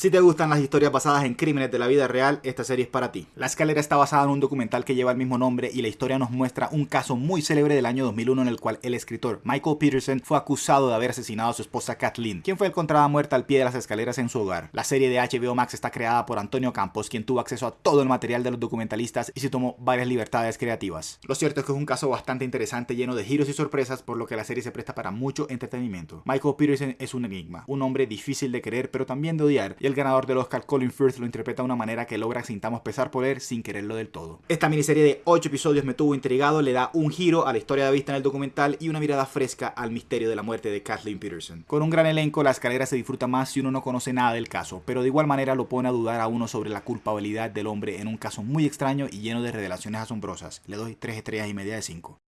Si te gustan las historias basadas en crímenes de la vida real, esta serie es para ti. La escalera está basada en un documental que lleva el mismo nombre y la historia nos muestra un caso muy célebre del año 2001 en el cual el escritor Michael Peterson fue acusado de haber asesinado a su esposa Kathleen, quien fue encontrada muerta al pie de las escaleras en su hogar. La serie de HBO Max está creada por Antonio Campos, quien tuvo acceso a todo el material de los documentalistas y se tomó varias libertades creativas. Lo cierto es que es un caso bastante interesante, lleno de giros y sorpresas, por lo que la serie se presta para mucho entretenimiento. Michael Peterson es un enigma, un hombre difícil de querer pero también de odiar, el ganador del Oscar Colin Firth lo interpreta de una manera que logra sintamos pesar por él sin quererlo del todo. Esta miniserie de 8 episodios me tuvo intrigado, le da un giro a la historia vista en el documental y una mirada fresca al misterio de la muerte de Kathleen Peterson. Con un gran elenco, la escalera se disfruta más si uno no conoce nada del caso, pero de igual manera lo pone a dudar a uno sobre la culpabilidad del hombre en un caso muy extraño y lleno de revelaciones asombrosas. Le doy 3 estrellas y media de 5.